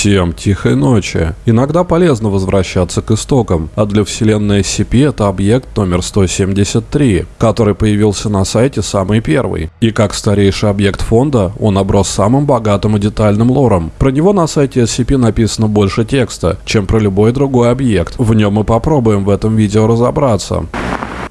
Всем тихой ночи. Иногда полезно возвращаться к истокам, а для вселенной SCP это объект номер 173, который появился на сайте самый первый. И как старейший объект фонда, он оброс самым богатым и детальным лором. Про него на сайте SCP написано больше текста, чем про любой другой объект. В нем мы попробуем в этом видео разобраться.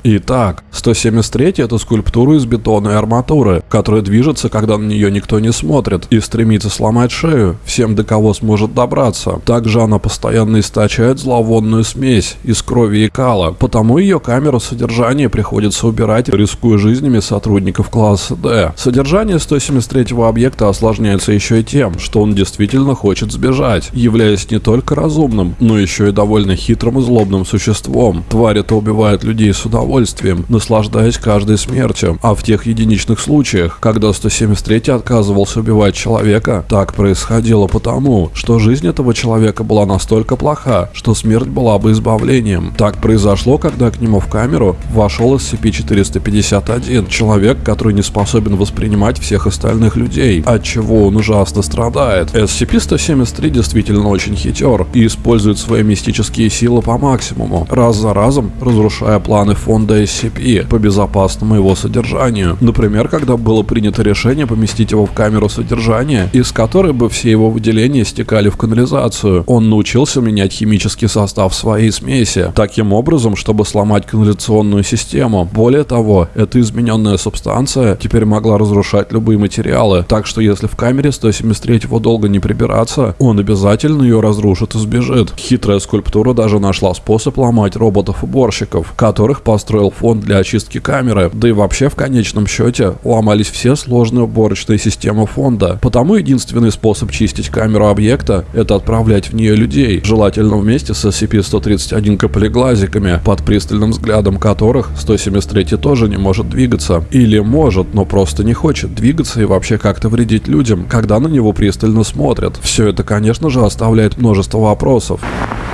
Итак, 173 это скульптура из бетона и арматуры, которая движется, когда на нее никто не смотрит, и стремится сломать шею всем, до кого сможет добраться. Также она постоянно источает зловонную смесь из крови и кала, потому ее камеру содержания приходится убирать, рискуя жизнями сотрудников класса D. Содержание 173 объекта осложняется еще и тем, что он действительно хочет сбежать, являясь не только разумным, но еще и довольно хитрым и злобным существом. Тварь это убивает людей с удовольствием удовольствием, наслаждаясь каждой смертью. А в тех единичных случаях, когда 173 отказывался убивать человека, так происходило потому, что жизнь этого человека была настолько плоха, что смерть была бы избавлением. Так произошло, когда к нему в камеру вошел SCP-451, человек, который не способен воспринимать всех остальных людей, от чего он ужасно страдает. SCP-173 действительно очень хитер и использует свои мистические силы по максимуму, раз за разом разрушая планы фонда фонда SCP по безопасному его содержанию. Например, когда было принято решение поместить его в камеру содержания, из которой бы все его выделения стекали в канализацию. Он научился менять химический состав своей смеси, таким образом, чтобы сломать канализационную систему. Более того, эта измененная субстанция теперь могла разрушать любые материалы, так что если в камере 173 долго не прибираться, он обязательно ее разрушит и сбежит. Хитрая скульптура даже нашла способ ломать роботов-уборщиков, которых поставили построил фонд для очистки камеры, да и вообще в конечном счете ломались все сложные уборочные системы фонда. Потому единственный способ чистить камеру объекта – это отправлять в нее людей, желательно вместе с SCP-131 каплеглазиками, под пристальным взглядом которых 173 тоже не может двигаться. Или может, но просто не хочет двигаться и вообще как-то вредить людям, когда на него пристально смотрят. Все это, конечно же, оставляет множество вопросов.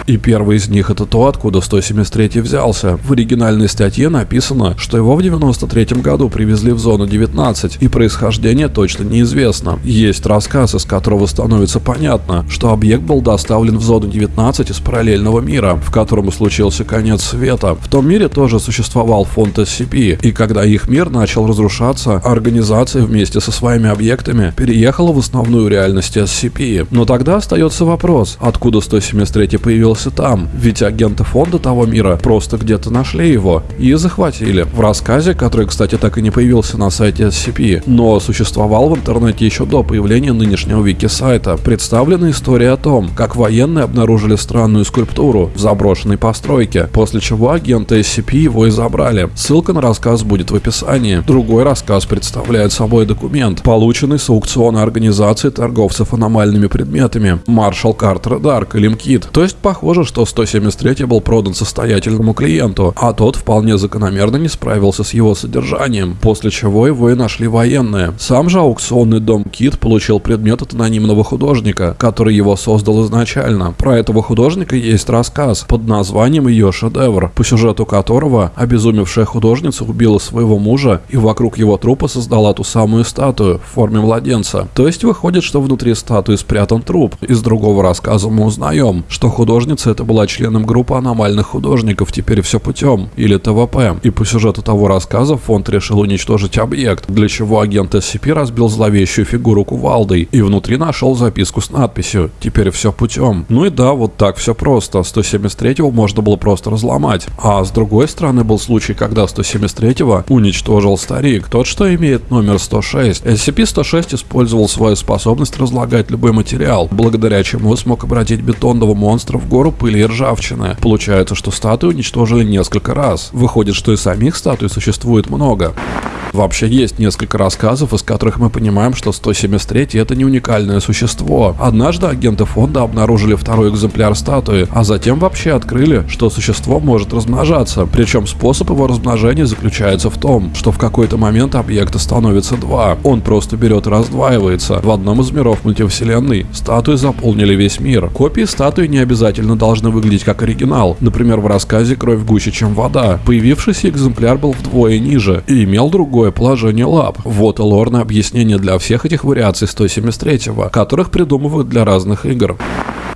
И первый из них это то, откуда 173 взялся. В оригинальной статье написано, что его в 93 году привезли в зону 19, и происхождение точно неизвестно. Есть рассказ, из которого становится понятно, что объект был доставлен в зону 19 из параллельного мира, в котором случился конец света. В том мире тоже существовал фонд SCP, и когда их мир начал разрушаться, организация вместе со своими объектами переехала в основную реальность SCP. Но тогда остается вопрос, откуда 173 появился там, ведь агенты фонда того мира просто где-то нашли его и захватили. В рассказе, который, кстати, так и не появился на сайте SCP, но существовал в интернете еще до появления нынешнего вики-сайта, представлена история о том, как военные обнаружили странную скульптуру в заброшенной постройке, после чего агенты SCP его и забрали. Ссылка на рассказ будет в описании. Другой рассказ представляет собой документ, полученный с аукциона организации торговцев аномальными предметами Marshall Carter Dark или МКИТ, то есть Похоже, что 173 был продан состоятельному клиенту, а тот вполне закономерно не справился с его содержанием, после чего его и нашли военные. Сам же аукционный дом Кит получил предмет от анонимного художника, который его создал изначально. Про этого художника есть рассказ под названием «Ее шедевр», по сюжету которого обезумевшая художница убила своего мужа и вокруг его трупа создала ту самую статую в форме младенца. То есть выходит, что внутри статуи спрятан труп. Из другого рассказа мы узнаем, что Художница это была членом группы аномальных художников «Теперь все путем» или ТВП. И по сюжету того рассказа фонд решил уничтожить объект, для чего агент SCP разбил зловещую фигуру кувалдой и внутри нашел записку с надписью «Теперь все путем». Ну и да, вот так все просто. 173-го можно было просто разломать. А с другой стороны был случай, когда 173-го уничтожил старик, тот, что имеет номер 106. SCP-106 использовал свою способность разлагать любой материал, благодаря чему смог обратить бетонного монстра в гору пыли и ржавчины. Получается, что статуи уничтожили несколько раз. Выходит, что и самих статуй существует много. Вообще есть несколько рассказов, из которых мы понимаем, что 173 это не уникальное существо. Однажды агенты фонда обнаружили второй экземпляр статуи, а затем вообще открыли, что существо может размножаться. Причем способ его размножения заключается в том, что в какой-то момент объекта становится два. Он просто берет и раздваивается. В одном из миров мультивселенной статуи заполнили весь мир. Копии статуи не обязательно должны выглядеть как оригинал. Например, в рассказе «Кровь гуще, чем вода». Появившийся экземпляр был вдвое ниже и имел другой какое положение лап. Вот и лорное объяснение для всех этих вариаций 173-го, которых придумывают для разных игр.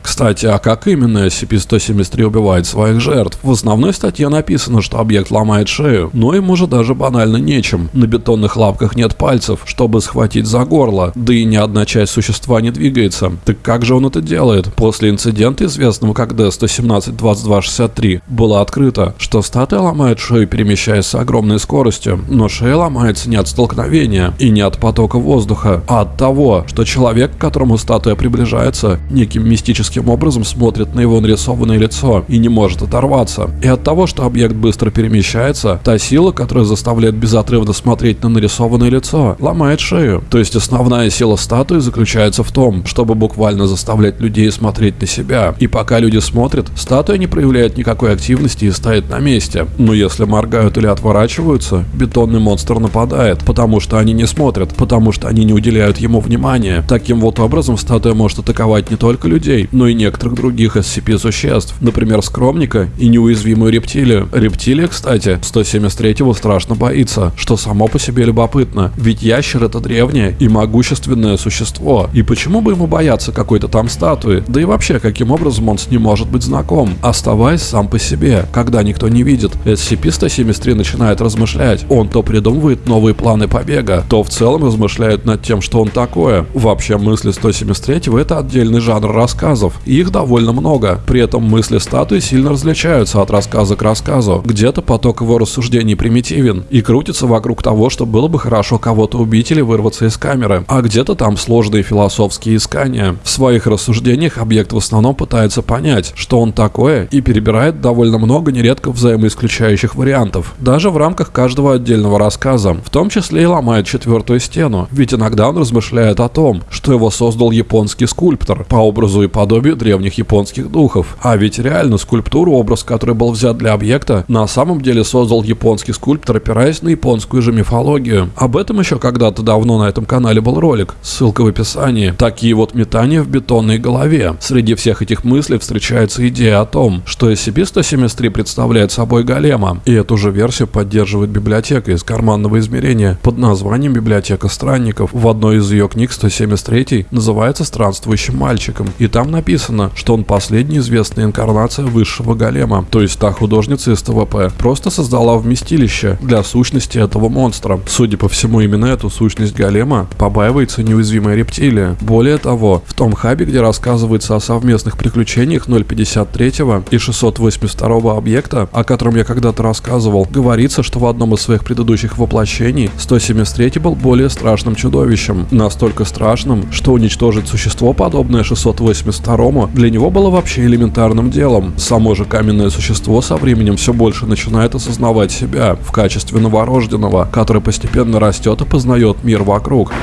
Кстати, а как именно SCP-173 убивает своих жертв? В основной статье написано, что объект ломает шею, но ему же даже банально нечем. На бетонных лапках нет пальцев, чтобы схватить за горло, да и ни одна часть существа не двигается. Так как же он это делает? После инцидента, известного как D-117-2263, было открыто, что статуя ломает шею, перемещаясь с огромной скоростью, но шея ломается не от столкновения и не от потока воздуха, а от того, что человек, к которому статуя приближается, неким мистическим магическим образом смотрит на его нарисованное лицо и не может оторваться. И от того, что объект быстро перемещается, та сила, которая заставляет безотрывно смотреть на нарисованное лицо, ломает шею. То есть основная сила статуи заключается в том, чтобы буквально заставлять людей смотреть на себя. И пока люди смотрят, статуя не проявляет никакой активности и стоит на месте. Но если моргают или отворачиваются, бетонный монстр нападает, потому что они не смотрят, потому что они не уделяют ему внимания. Таким вот образом статуя может атаковать не только людей, но некоторых других SCP-существ, например, скромника и неуязвимую рептилию. Рептилия, кстати, 173-го страшно боится, что само по себе любопытно, ведь ящер это древнее и могущественное существо, и почему бы ему бояться какой-то там статуи, да и вообще, каким образом он с ним может быть знаком, оставаясь сам по себе, когда никто не видит. SCP-173 начинает размышлять, он то придумывает новые планы побега, то в целом размышляет над тем, что он такое. Вообще мысли 173 это отдельный жанр рассказов, их довольно много. При этом мысли статуи сильно различаются от рассказа к рассказу. Где-то поток его рассуждений примитивен и крутится вокруг того, что было бы хорошо кого-то убить или вырваться из камеры, а где-то там сложные философские искания. В своих рассуждениях объект в основном пытается понять, что он такое, и перебирает довольно много нередко взаимоисключающих вариантов, даже в рамках каждого отдельного рассказа, в том числе и ломает четвертую стену, ведь иногда он размышляет о том, что его создал японский скульптор по образу и подобию подобию древних японских духов. А ведь реально скульптуру, образ, который был взят для объекта, на самом деле создал японский скульптор, опираясь на японскую же мифологию. Об этом еще когда-то давно на этом канале был ролик, ссылка в описании. Такие вот метания в бетонной голове. Среди всех этих мыслей встречается идея о том, что SCP-173 представляет собой голема, и эту же версию поддерживает библиотека из карманного измерения под названием «Библиотека странников». В одной из ее книг 173 называется «Странствующим мальчиком», и там написано написано, что он последняя известная инкарнация высшего голема, то есть та художница из ТВП, просто создала вместилище для сущности этого монстра. Судя по всему, именно эту сущность голема побаивается неуязвимая рептилия. Более того, в том хабе, где рассказывается о совместных приключениях 053 и 682 объекта, о котором я когда-то рассказывал, говорится, что в одном из своих предыдущих воплощений 173 был более страшным чудовищем. Настолько страшным, что уничтожить существо, подобное 682 Рома для него было вообще элементарным делом. Само же каменное существо со временем все больше начинает осознавать себя в качестве новорожденного, который постепенно растет и познает мир вокруг.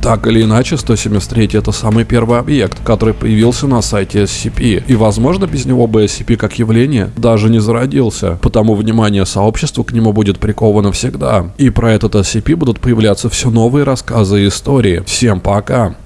Так или иначе, 173 это самый первый объект, который появился на сайте SCP, и возможно без него бы SCP как явление даже не зародился, потому внимание сообщества к нему будет приковано всегда. И про этот SCP будут появляться все новые рассказы и истории. Всем пока!